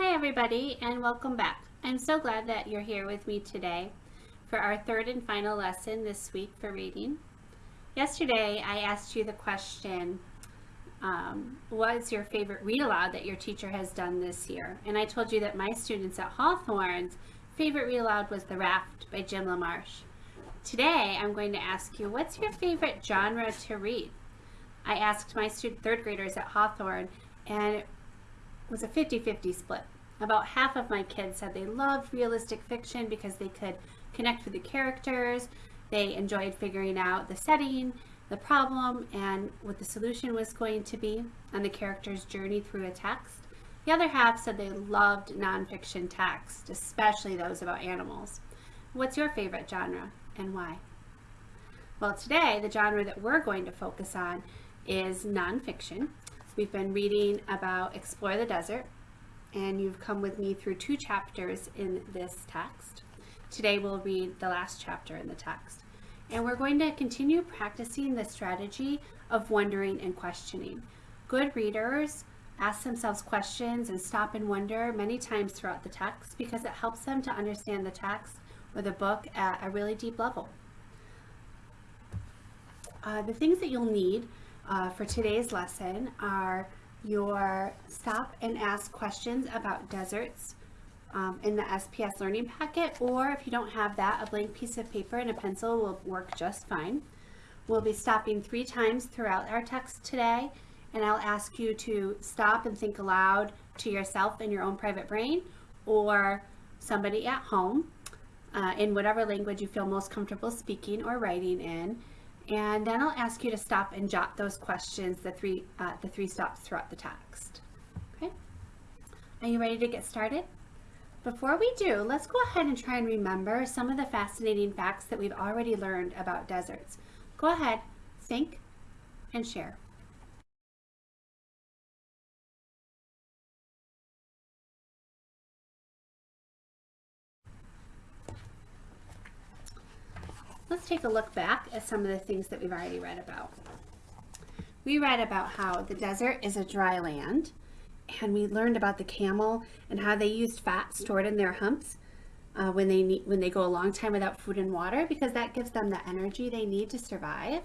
Hi everybody and welcome back. I'm so glad that you're here with me today for our third and final lesson this week for reading. Yesterday I asked you the question, um, what is your favorite read aloud that your teacher has done this year? And I told you that my students at Hawthorne's favorite read aloud was The Raft by Jim LaMarche. Today I'm going to ask you, what's your favorite genre to read? I asked my student third graders at Hawthorne and it was a 50-50 split. About half of my kids said they loved realistic fiction because they could connect with the characters, they enjoyed figuring out the setting, the problem, and what the solution was going to be and the character's journey through a text. The other half said they loved nonfiction text, especially those about animals. What's your favorite genre and why? Well, today the genre that we're going to focus on is nonfiction. We've been reading about Explore the Desert, and you've come with me through two chapters in this text. Today we'll read the last chapter in the text. And we're going to continue practicing the strategy of wondering and questioning. Good readers ask themselves questions and stop and wonder many times throughout the text because it helps them to understand the text or the book at a really deep level. Uh, the things that you'll need uh, for today's lesson are your stop and ask questions about deserts um, in the SPS learning packet or if you don't have that a blank piece of paper and a pencil will work just fine. We'll be stopping three times throughout our text today and I'll ask you to stop and think aloud to yourself in your own private brain or somebody at home uh, in whatever language you feel most comfortable speaking or writing in and then I'll ask you to stop and jot those questions, the three, uh, the three stops throughout the text. Okay? Are you ready to get started? Before we do, let's go ahead and try and remember some of the fascinating facts that we've already learned about deserts. Go ahead, think, and share. Take a look back at some of the things that we've already read about. We read about how the desert is a dry land, and we learned about the camel and how they used fat stored in their humps uh, when they need, when they go a long time without food and water because that gives them the energy they need to survive.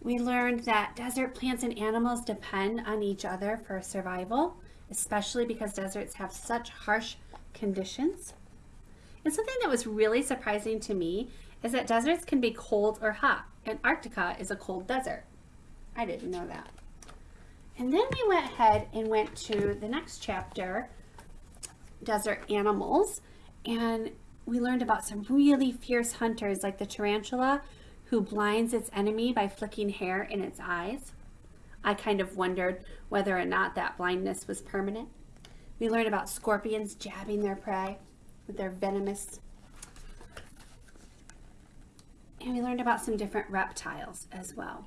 We learned that desert plants and animals depend on each other for survival, especially because deserts have such harsh conditions. And something that was really surprising to me is that deserts can be cold or hot. Antarctica is a cold desert. I didn't know that. And then we went ahead and went to the next chapter, Desert Animals, and we learned about some really fierce hunters like the tarantula who blinds its enemy by flicking hair in its eyes. I kind of wondered whether or not that blindness was permanent. We learned about scorpions jabbing their prey with their venomous. And we learned about some different reptiles as well.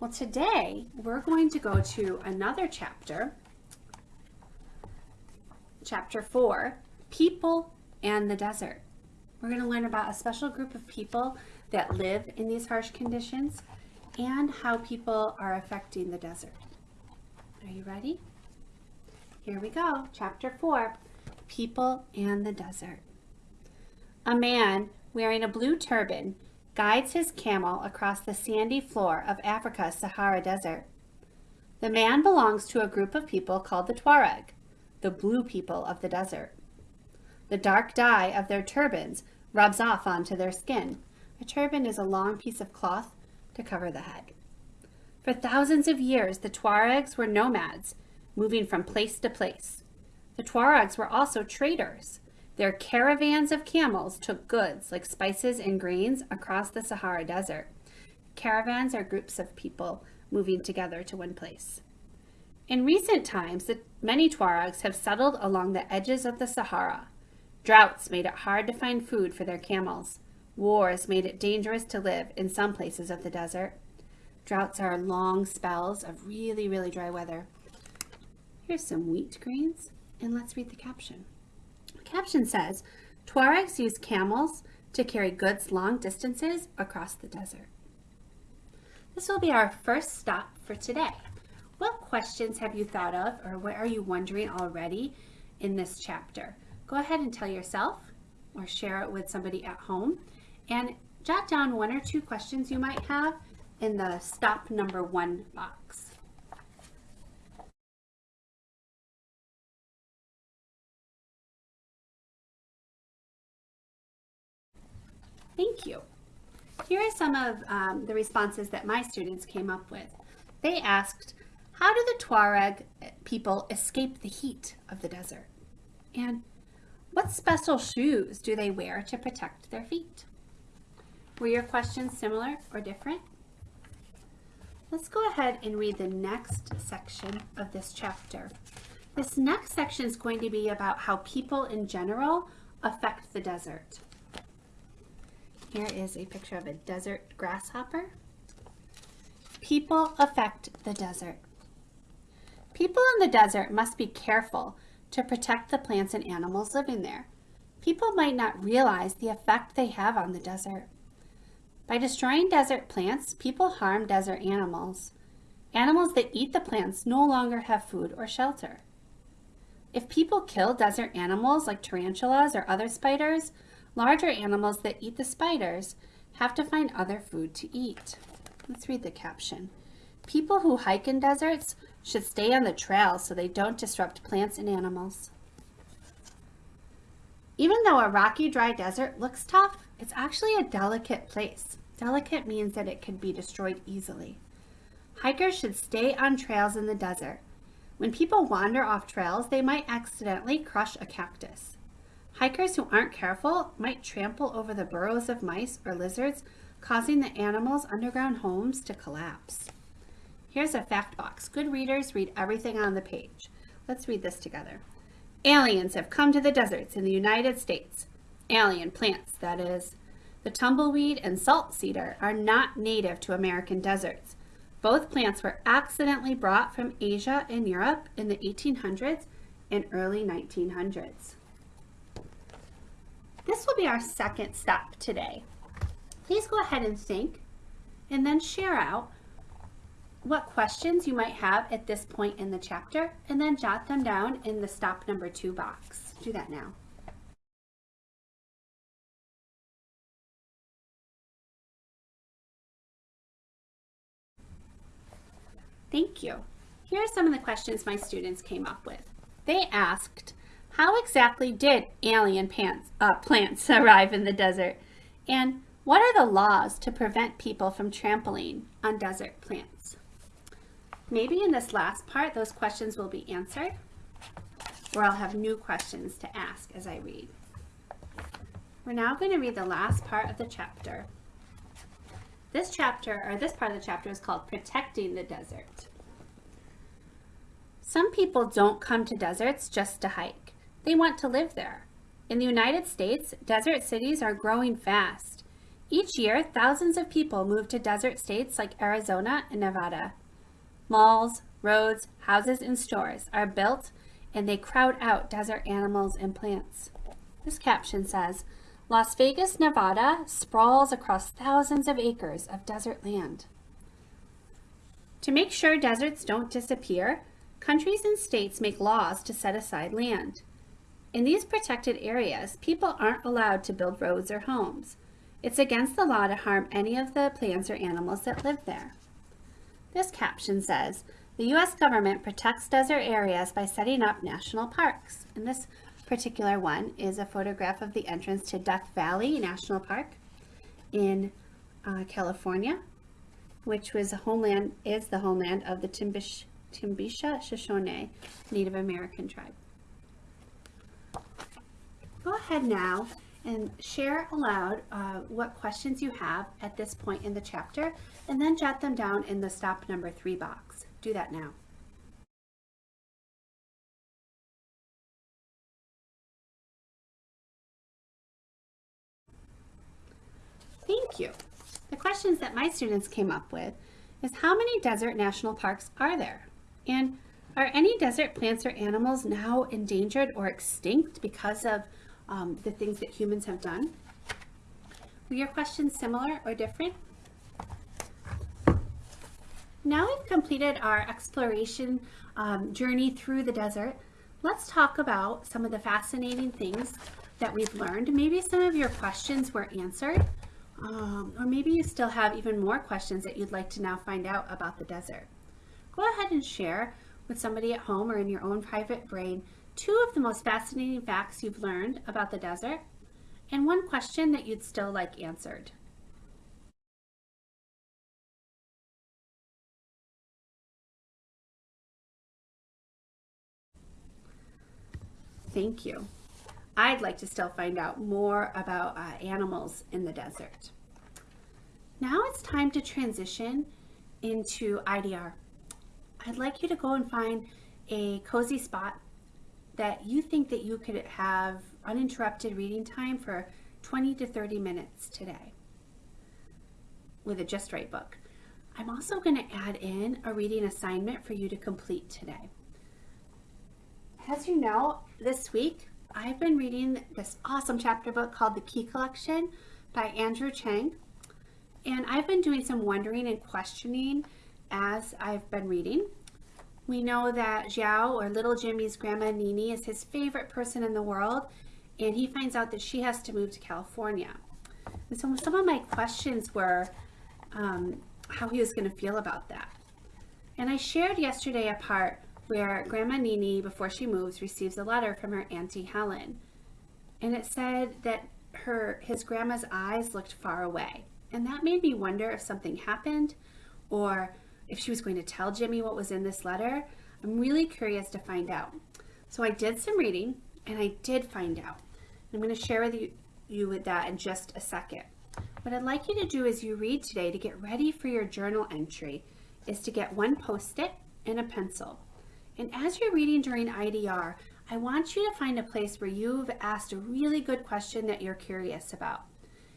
Well, today we're going to go to another chapter, chapter four, people and the desert. We're going to learn about a special group of people that live in these harsh conditions and how people are affecting the desert. Are you ready? Here we go, chapter four, people and the desert. A man wearing a blue turban guides his camel across the sandy floor of Africa's Sahara Desert. The man belongs to a group of people called the Tuareg, the blue people of the desert. The dark dye of their turbans rubs off onto their skin. A turban is a long piece of cloth to cover the head. For thousands of years, the Tuaregs were nomads, moving from place to place. The Tuaregs were also traders. Their caravans of camels took goods like spices and grains across the Sahara Desert. Caravans are groups of people moving together to one place. In recent times, many Tuaregs have settled along the edges of the Sahara. Droughts made it hard to find food for their camels. Wars made it dangerous to live in some places of the desert. Droughts are long spells of really, really dry weather. Here's some wheat grains. And let's read the caption. The caption says, Tuaregs use camels to carry goods long distances across the desert. This will be our first stop for today. what questions have you thought of or what are you wondering already in this chapter? Go ahead and tell yourself or share it with somebody at home and jot down one or two questions you might have in the stop number one box. Thank you. Here are some of um, the responses that my students came up with. They asked, how do the Tuareg people escape the heat of the desert? And what special shoes do they wear to protect their feet? Were your questions similar or different? Let's go ahead and read the next section of this chapter. This next section is going to be about how people in general affect the desert. Here is a picture of a desert grasshopper. People affect the desert. People in the desert must be careful to protect the plants and animals living there. People might not realize the effect they have on the desert. By destroying desert plants, people harm desert animals. Animals that eat the plants no longer have food or shelter. If people kill desert animals like tarantulas or other spiders, Larger animals that eat the spiders have to find other food to eat. Let's read the caption. People who hike in deserts should stay on the trail so they don't disrupt plants and animals. Even though a rocky, dry desert looks tough, it's actually a delicate place. Delicate means that it can be destroyed easily. Hikers should stay on trails in the desert. When people wander off trails, they might accidentally crush a cactus. Hikers who aren't careful might trample over the burrows of mice or lizards, causing the animals' underground homes to collapse. Here's a fact box. Good readers read everything on the page. Let's read this together. Aliens have come to the deserts in the United States. Alien plants, that is. The tumbleweed and salt cedar are not native to American deserts. Both plants were accidentally brought from Asia and Europe in the 1800s and early 1900s. This will be our second step today. Please go ahead and think and then share out what questions you might have at this point in the chapter and then jot them down in the stop number two box. Do that now. Thank you. Here are some of the questions my students came up with. They asked, how exactly did alien pants, uh, plants arrive in the desert? And what are the laws to prevent people from trampling on desert plants? Maybe in this last part, those questions will be answered, or I'll have new questions to ask as I read. We're now going to read the last part of the chapter. This chapter, or this part of the chapter is called Protecting the Desert. Some people don't come to deserts just to hike. They want to live there. In the United States, desert cities are growing fast. Each year, thousands of people move to desert states like Arizona and Nevada. Malls, roads, houses, and stores are built and they crowd out desert animals and plants. This caption says, Las Vegas, Nevada sprawls across thousands of acres of desert land. To make sure deserts don't disappear, countries and states make laws to set aside land. In these protected areas, people aren't allowed to build roads or homes. It's against the law to harm any of the plants or animals that live there. This caption says, the U.S. government protects desert areas by setting up national parks. And this particular one is a photograph of the entrance to Death Valley National Park in uh, California, which was a homeland, is the homeland of the Timbish, Timbisha Shoshone Native American tribe go ahead now and share aloud uh, what questions you have at this point in the chapter and then jot them down in the stop number three box. Do that now. Thank you. The questions that my students came up with is how many desert national parks are there? And are any desert plants or animals now endangered or extinct because of um, the things that humans have done. Were your questions similar or different? Now we've completed our exploration um, journey through the desert. Let's talk about some of the fascinating things that we've learned. Maybe some of your questions were answered, um, or maybe you still have even more questions that you'd like to now find out about the desert. Go ahead and share with somebody at home or in your own private brain two of the most fascinating facts you've learned about the desert and one question that you'd still like answered. Thank you. I'd like to still find out more about uh, animals in the desert. Now it's time to transition into IDR. I'd like you to go and find a cozy spot that you think that you could have uninterrupted reading time for 20 to 30 minutes today with a Just Right book. I'm also going to add in a reading assignment for you to complete today. As you know, this week I've been reading this awesome chapter book called The Key Collection by Andrea Cheng. And I've been doing some wondering and questioning as I've been reading. We know that Xiao, or little Jimmy's grandma Nini, is his favorite person in the world, and he finds out that she has to move to California. And so some of my questions were um, how he was going to feel about that. And I shared yesterday a part where Grandma Nini, before she moves, receives a letter from her Auntie Helen. And it said that her his grandma's eyes looked far away. And that made me wonder if something happened or if she was going to tell Jimmy what was in this letter. I'm really curious to find out. So I did some reading and I did find out. I'm going to share with you, you with that in just a second. What I'd like you to do as you read today to get ready for your journal entry is to get one post-it and a pencil. And as you're reading during IDR, I want you to find a place where you've asked a really good question that you're curious about.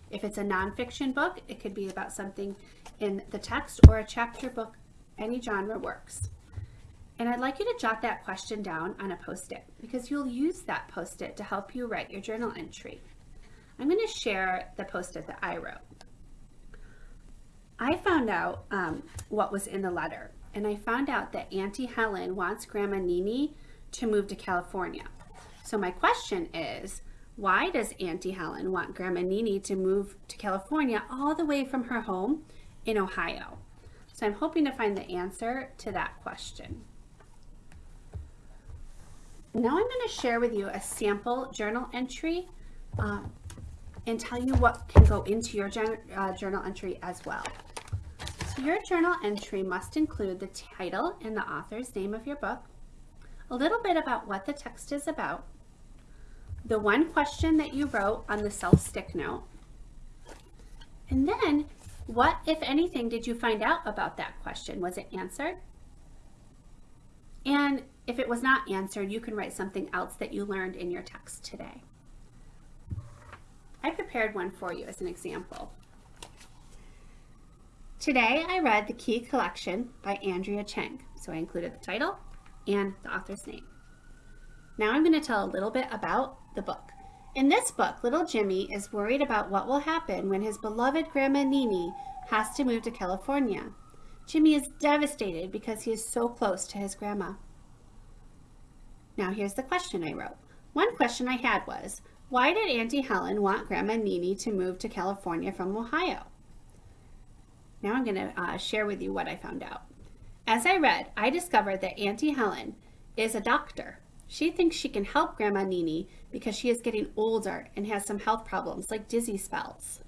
If it's a nonfiction book, it could be about something in the text or a chapter book, any genre works. And I'd like you to jot that question down on a post-it because you'll use that post-it to help you write your journal entry. I'm going to share the post-it that I wrote. I found out um, what was in the letter and I found out that Auntie Helen wants Grandma Nini to move to California. So my question is, why does Auntie Helen want Grandma Nini to move to California all the way from her home in Ohio? So I'm hoping to find the answer to that question. Now I'm going to share with you a sample journal entry um, and tell you what can go into your uh, journal entry as well. So your journal entry must include the title and the author's name of your book, a little bit about what the text is about, the one question that you wrote on the self-stick note, and then what, if anything, did you find out about that question? Was it answered? And if it was not answered, you can write something else that you learned in your text today. I prepared one for you as an example. Today I read The Key Collection by Andrea Cheng, so I included the title and the author's name. Now I'm going to tell a little bit about the book. In this book, little Jimmy is worried about what will happen when his beloved Grandma Nini has to move to California. Jimmy is devastated because he is so close to his grandma. Now here's the question I wrote. One question I had was, why did Auntie Helen want Grandma Nini to move to California from Ohio? Now I'm going to uh, share with you what I found out. As I read, I discovered that Auntie Helen is a doctor. She thinks she can help Grandma Nini because she is getting older and has some health problems like dizzy spells.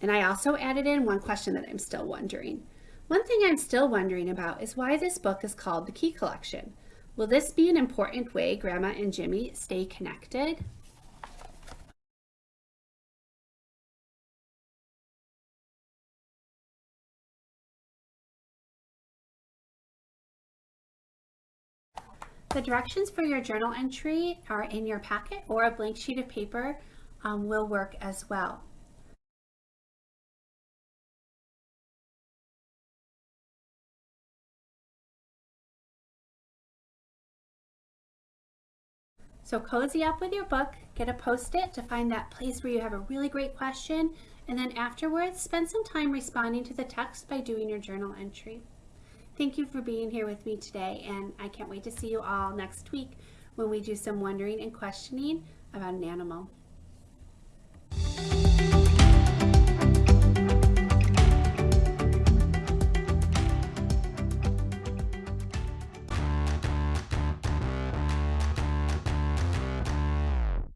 And I also added in one question that I'm still wondering. One thing I'm still wondering about is why this book is called The Key Collection. Will this be an important way Grandma and Jimmy stay connected? The directions for your journal entry are in your packet or a blank sheet of paper um, will work as well. So cozy up with your book, get a post-it to find that place where you have a really great question And then afterwards, spend some time responding to the text by doing your journal entry. Thank you for being here with me today, and I can't wait to see you all next week when we do some wondering and questioning about an animal.